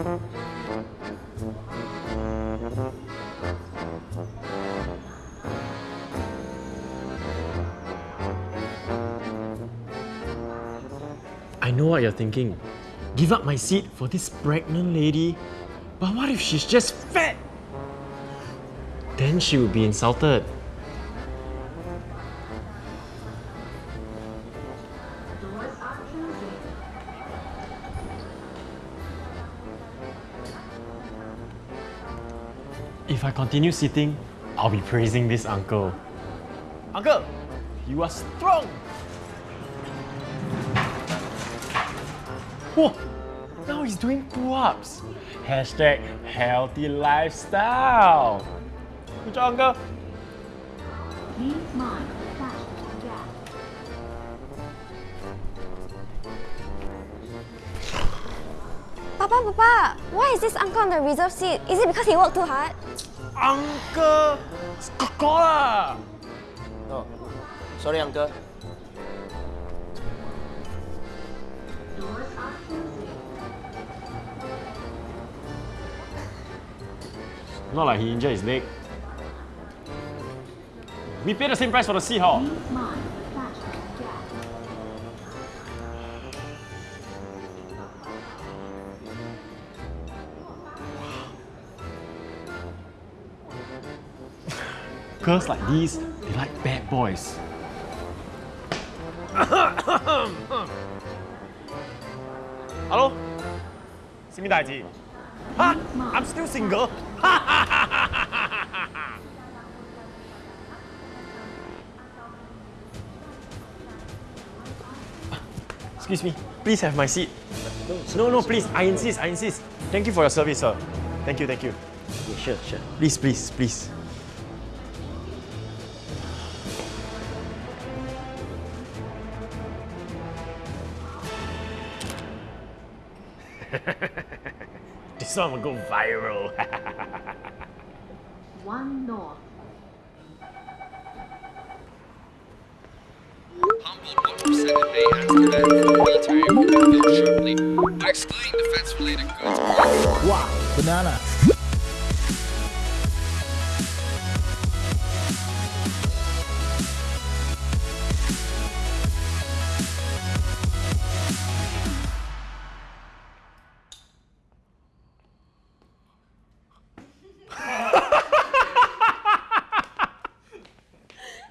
I know what you're thinking. Give up my seat for this pregnant lady? But what if she's just fat? Then she would be insulted. If I continue sitting, I'll be praising this uncle. Uncle, you are strong! Whoa! Now he's doing pull-ups. Hashtag healthy lifestyle. Good job, uncle. Papa, Papa, why is this uncle on the reserve seat? Is it because he worked too hard? Uncle! Coca-Cola! Oh, sorry, uncle. Doors are. Not like he injured his leg. We pay the same price for the seat, Girls like these, they like bad boys. Hello? Simidaiji. Ha! I'm still single. Excuse me, please have my seat. No, no, please, I insist, I insist. Thank you for your service, sir. Thank you, thank you. Yeah, sure, sure. Please, please, please. this one will go viral. One north. Humboldt 1% may ask the man for military equipment built shortly by excluding defense-related goods. Wow, banana.